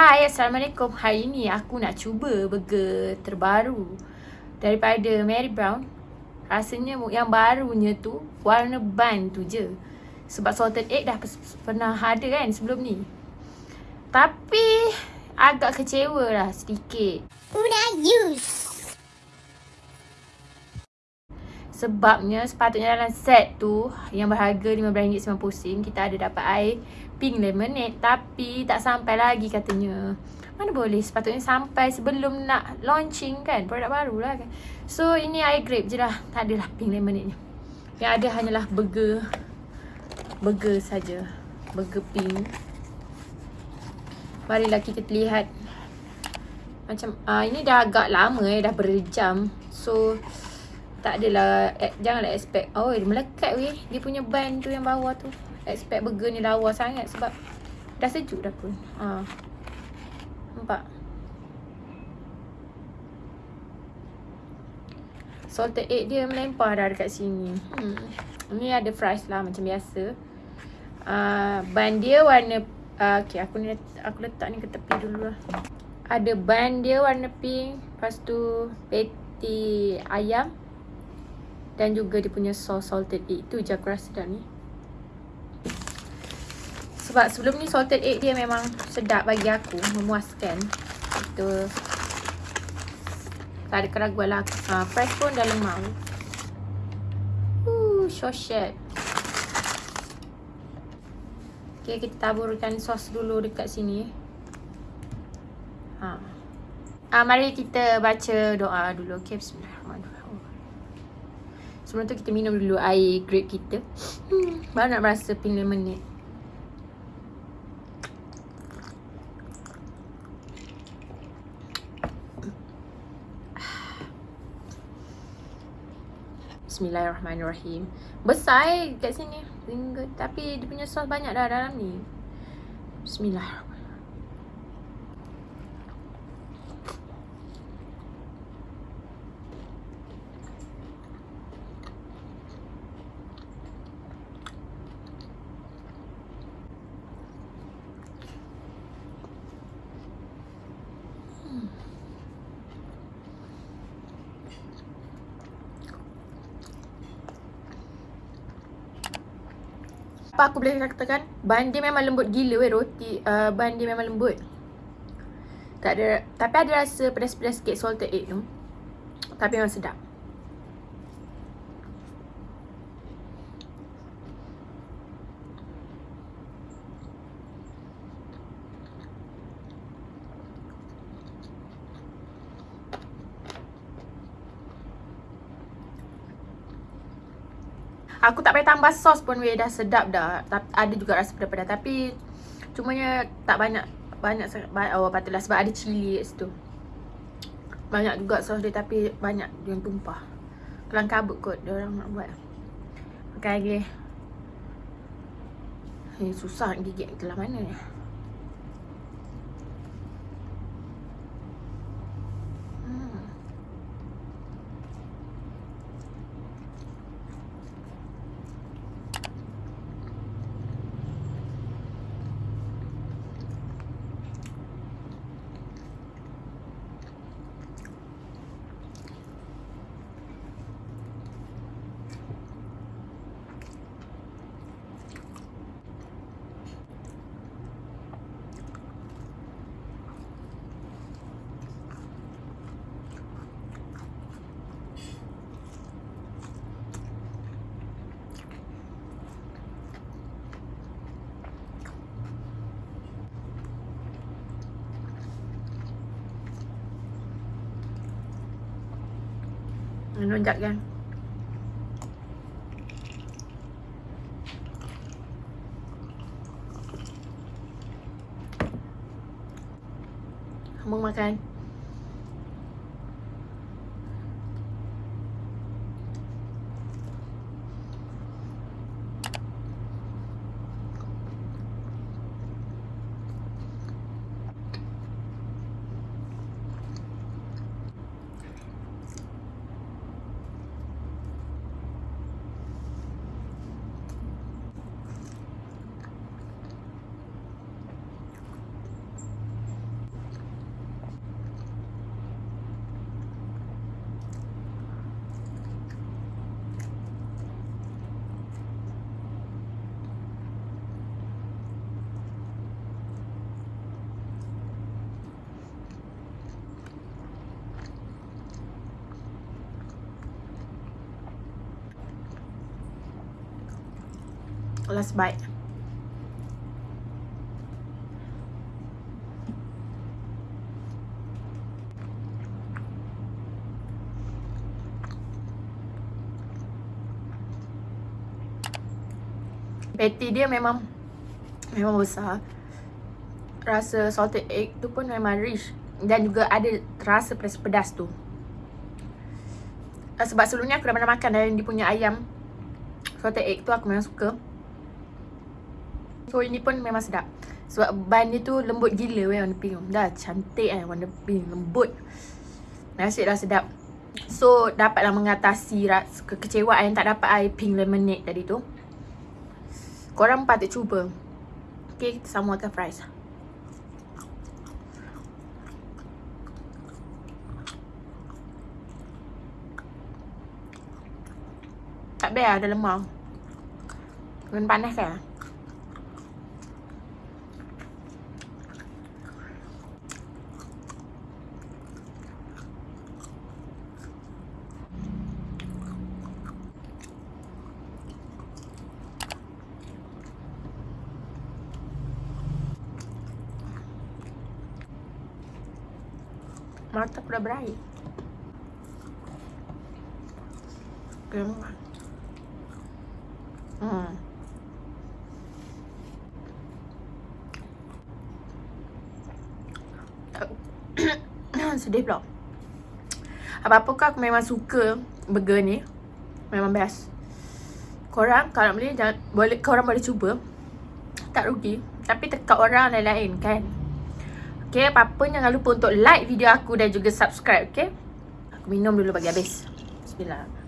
Hai, Assalamualaikum. Hari ni aku nak cuba burger terbaru daripada Mary Brown. Rasanya yang barunya tu warna bun tu je. Sebab salted egg dah pernah ada kan sebelum ni. Tapi agak kecewa lah sedikit. Una use. Sebabnya sepatutnya dalam set tu yang berharga RM15.90 kita ada dapat air pink lemonade tapi tak sampai lagi katanya. Mana boleh sepatutnya sampai sebelum nak launching kan produk baru lah kan. So ini air grape je lah. Tak adalah pink lemonade ni. Yang ada hanyalah burger burger saja. Burger pink. Marilah kita lihat macam uh, ini dah agak lama eh dah berjam. So tak adalah eh, janganlah expect oh dia melekat weh. Dia punya ban tu yang bawah tu expect burger ni lawa sangat sebab dah sejuk dah pun. Ha. nampak? Salted egg dia melempar dah dekat sini. Hmm. ni ada fries lah macam biasa. Uh, ban dia warna uh, ok aku ni aku letak ni ke tepi dulu lah. Ada ban dia warna pink lepas tu patty ayam dan juga dia punya sauce salted egg tu je aku rasa dah ni. Sebab sebelum ni salted egg dia memang sedap bagi aku memuaskan. Itu tak ada keraguan lah. Ha, fresh pun dah lemau. Uh, shoshet. Ok kita taburkan sos dulu dekat sini. Ha. ha, mari kita baca doa dulu. Ok bismillahirrahmanirrahim Sebelum tu kita minum dulu air grape kita. Hmm, baru nak rasa pink lemonade. Bismillahirrahmanirrahim. Besar eh kat sini. Tapi dia punya sos banyak dah dalam ni. Bismillahirrahmanirrahim. Apa aku boleh katakan? Ban dia memang lembut gila weh roti uh, Ban dia memang lembut. Tak ada Tapi ada rasa pedas-pedas sikit salted egg tu. Tapi memang sedap Aku tak payah tambah sos pun weh dah sedap dah. Ada juga rasa pedas-pedas tapi cumanya tak banyak banyak oh patutlah sebab ada cili kat situ. Banyak juga sos dia tapi banyak yang tumpah. Kelang kabut kot dia orang nak buat. Makan lagi. Eh susah nak gigit ke mana ni. Menunjak kan Mau makan Last bite. Patty dia memang Memang besar. Rasa salted egg tu pun memang rich. Dan juga ada rasa pedas-pedas tu. Uh, Sebab sebelumnya aku dah pernah makan dari dia punya ayam Salted egg tu aku memang suka So ini pun memang sedap. Sebab ban dia tu lembut gila weh warna pink Dah cantik kan warna pink lembut. Nasi dah sedap. So dapatlah mengatasi kekecewaan yang tak dapat air pink lemonade tadi tu. Korang patut cuba. Okay, kita sambung akan fries. Tak lah, ada lemah. Kena panas kan Mata aku dah berair. Kemah. Hmm. Sedih pula. Apa-apa kau aku memang suka Burger ni? Memang best. Korang kalau boleh jangan, boleh Korang boleh cuba. Tak rugi. Tapi tekat orang lain-lain kan Okay, apa-apa jangan lupa untuk like video aku dan juga subscribe, okay? Aku minum dulu bagi habis. Bismillah.